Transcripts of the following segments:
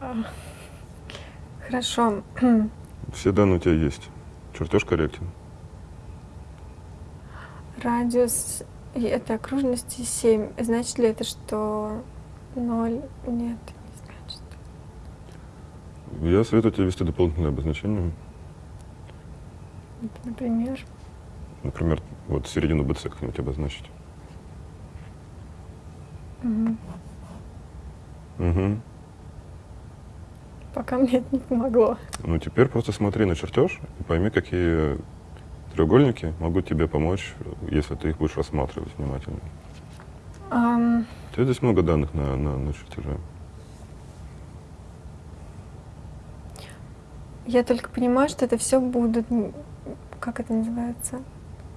А, Хорошо. Все данные у тебя есть. Чертеж корректен. Радиус этой окружности 7. Значит ли это, что 0? Нет, не значит. Я советую тебе ввести дополнительное обозначение. Например, Например, вот середину БЦ как-нибудь обозначить. Мгм. Угу. пока мне это не помогло. Ну, теперь просто смотри на чертеж и пойми, какие треугольники могут тебе помочь, если ты их будешь рассматривать внимательно. Ам, У тебя здесь много данных на, на, на чертеже. Я только понимаю, что это все будут, как это называется,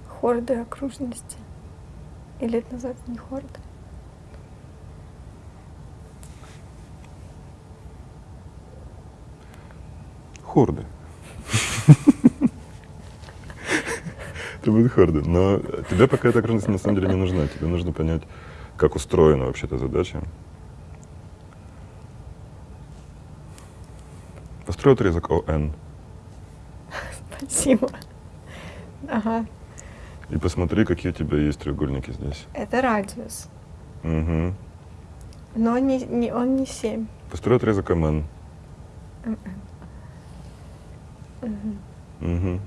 хорды окружности. Или это называется не хорды? Хорды. Это будут хорды. Но тебе пока эта окружность на самом деле не нужна. Тебе нужно понять, как устроена вообще эта задача. Построй отрезок ОН Спасибо. Ага, и посмотри, какие у тебя есть треугольники здесь. это радиус. Угу. Но не, не, он не 7. Построй отрезок МН. Мгм. Угу.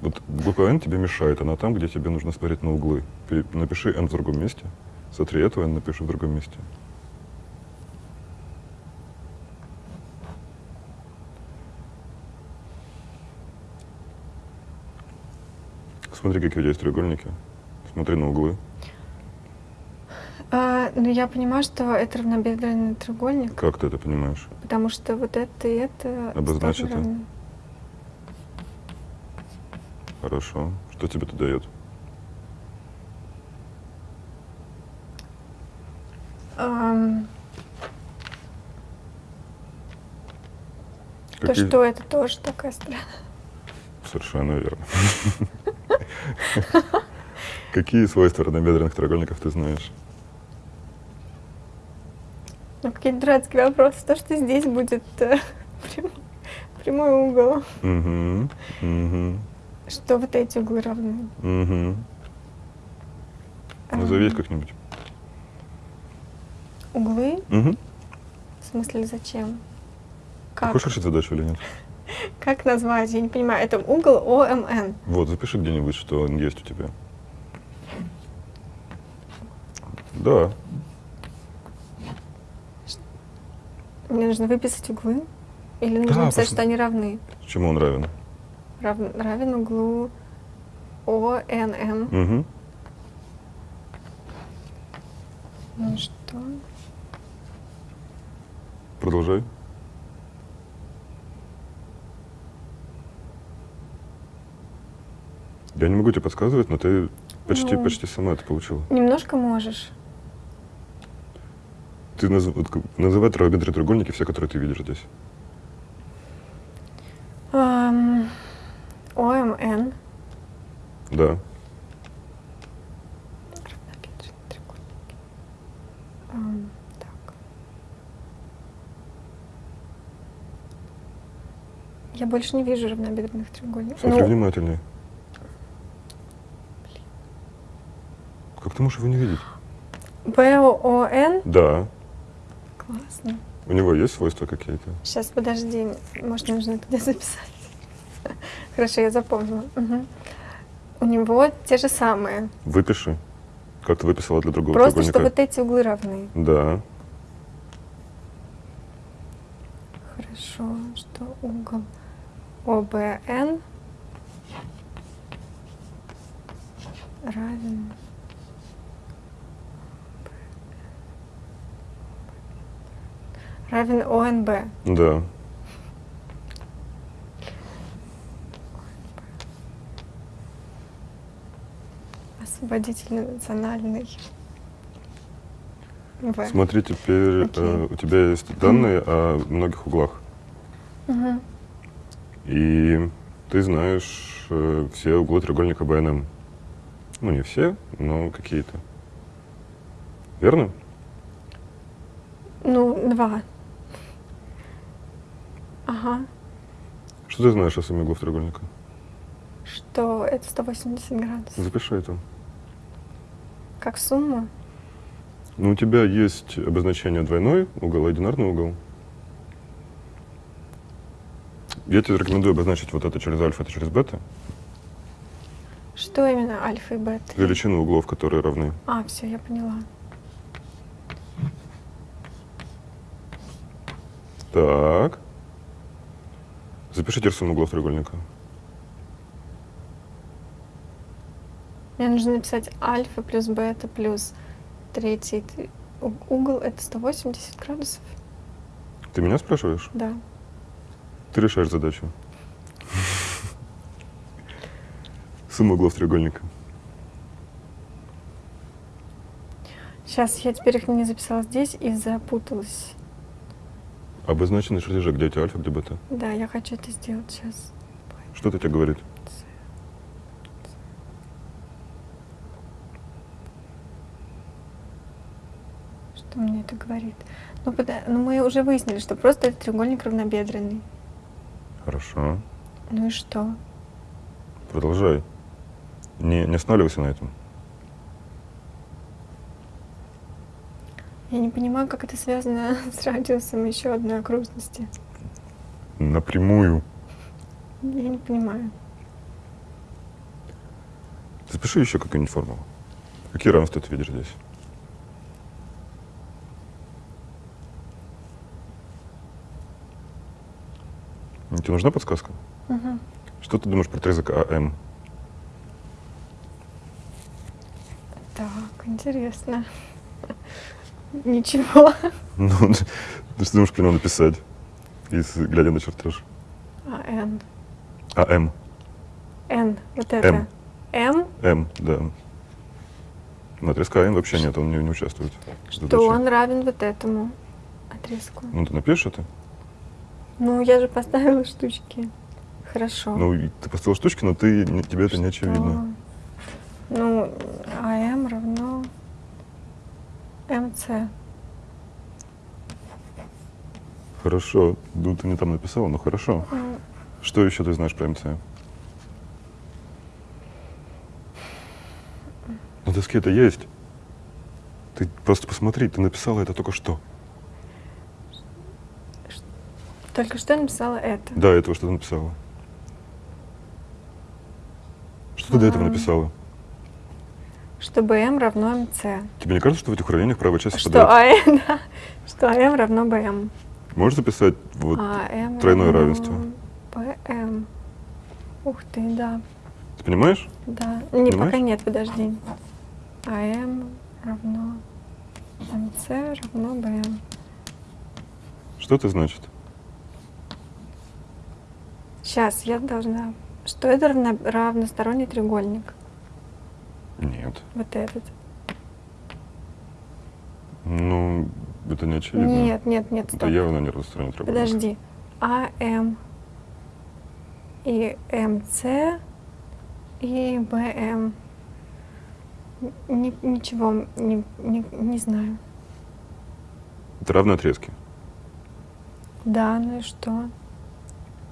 Вот буква N тебе мешает, она там, где тебе нужно смотреть на углы. Напиши N в другом месте, сотри эту N, напиши в другом месте. Смотри, какие у тебя есть треугольники. Смотри на углы. Ну, я понимаю, что это равнобедренный треугольник, Как ты это понимаешь? потому что вот это и это равны. Хорошо. Что тебе это дает? Ам, То, что это тоже такая страна. Совершенно верно. Какие свойства равнобедренных треугольников ты знаешь? Ну, какие-то дурацкие вопросы. То, что здесь будет э, прям- прямой угол. Угу, угу, Что вот эти углы равны. угу. Назови их как-нибудь. Углы? Угу. В смысле, зачем? Как? хочешь решить задачу или нет? Как назвать? Я не понимаю. Это угол ОМН. Вот, запиши где-нибудь, что он есть у тебя. Да. Мне нужно выписать углы? Или Да, нужно написать, посм- что они равны? Чему он равен? Рав- равен углу ОНМ. Угу. Ну что? Продолжай. Я не могу тебе подсказывать, но ты почти, Ну. почти сама это получила. Немножко можешь. Ты наз- называй равнобедренные треугольники, все, которые ты видишь здесь. Ам, ОМН. Да. Так. Я больше не вижу равнобедренных треугольников. Смотри Ну, внимательнее. Как ты можешь его не видеть? БОН. Да. Классно. У него есть свойства какие-то? Сейчас, подожди. Может, нужно где записать? Хорошо, я запомнила. Мгм. У него те же самые. Выпиши. Как ты выписала для другого Просто, что треугольника? вот эти углы равны. Да. Хорошо, что угол ОБН равен равен ОНБ. Да. Освободительный национальный. В. Смотри, теперь э, у тебя есть данные о многих углах. Мгм. И ты знаешь э, все углы треугольника БНМ. Ну, не все, но какие-то. Верно? Ну, два. Ага. Что ты знаешь о сумме углов треугольника? Что это 180 градусов. Запиши это. Как сумма? Ну, у тебя есть обозначение двойной угол и одинарный угол. Я тебе рекомендую обозначить вот это через альфа, это через бета. Что именно альфа и бета? Величину углов, которые равны. А, все, я поняла. Так. Запишите сумму углов треугольника. Мне нужно написать альфа плюс бета плюс третий угол это 180 градусов. Ты меня спрашиваешь? Да. Ты решаешь задачу. Сумма углов треугольника. Сейчас я теперь их не записала здесь и запуталась. Обозначенный чертежи, где у тебя альфа, где бета. Да, я хочу это сделать сейчас. Что это тебе говорит? Что мне это говорит? Ну, пода- ну, мы уже выяснили, что просто это треугольник равнобедренный. Хорошо. Ну и что? Продолжай. Не, не останавливайся на этом. Я не понимаю, как это связано с радиусом еще одной окружности. Напрямую. Я не понимаю. Запиши еще какую-нибудь формулу. Какие равенства ты видишь здесь? Тебе нужна подсказка? Мгм. Что ты думаешь про отрезок АМ? Так, интересно. Ничего. Ну, ты что думаешь про него написать, если глядя на чертеж? А, N. АМ. N. Вот это. М. М. М, да. На отрезка АМ вообще нет, он не, не участвует. Что он равен вот этому отрезку. Ну, ты напишешь это? Ну, я же поставила штучки. Хорошо. Ну, ты поставил штучки, но ты, тебе это не очевидно. Ну, АМ равно МЦ. Хорошо. Ну, ты не там написала, но хорошо. Ну, Что еще ты знаешь про МЦ? На доске это есть. Ты просто посмотри, ты написала это только что. Только что написала это. Да, этого что ты написала. Что ты до этого написала? Что БМ равно МЦ. Тебе не кажется, что в этих уравнениях правая часть Что совпадает? АМ, да, что АМ равно БМ. Можешь записать вот АМ тройное равенство. БМ. Ух ты, да. Ты понимаешь? Да. Не, Понимаешь? пока нет, подожди. АМ равно МЦ равно БМ. Что это значит? Сейчас я должна... Что это равно- равносторонний треугольник? Нет. Вот этот. Ну, это не очевидно. Нет, нет, нет, Это стоп. явно не треугольник. Подожди. АМ и МЦ и БМ. Ни- ничего не, не, не знаю. Это равные отрезки. Да, ну и что?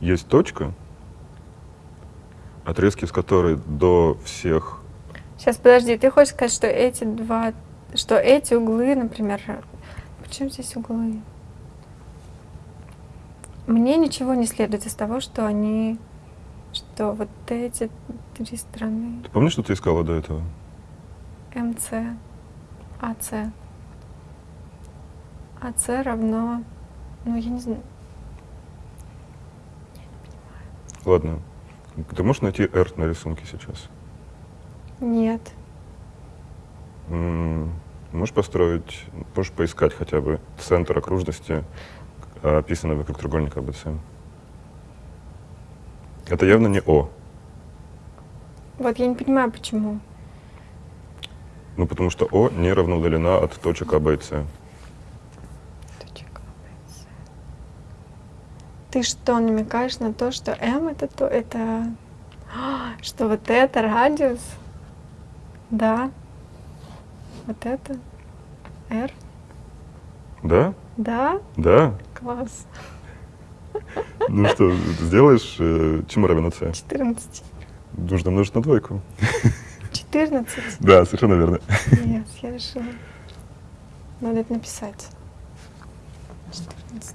Есть точка, отрезки с которой до всех... Сейчас, подожди, ты хочешь сказать, что эти два, что эти углы, например, почему здесь углы? Мне ничего не следует из того, что они, что вот эти три стороны, Ты помнишь, что ты искала до этого? МЦ, АЦ. АЦ равно, ну я не знаю, Ладно. Ты можешь найти R на рисунке сейчас? Нет. М, Можешь построить, можешь поискать хотя бы центр окружности, а, описанный вокруг треугольника АБЦ. Это явно не О. Вот я не понимаю, почему. Ну, потому что О не равно удалена от точек А, Б и С. А. Ты что, намекаешь на то, что М это то, это, А, что вот это радиус? Да. Вот это? R. Да? Да? Да? Класс. Ну что, сделаешь, э, чему равен c? 14. Нужно умножить на двойку. 14? Да, совершенно верно. Нет, я решила. Надо это написать. 14.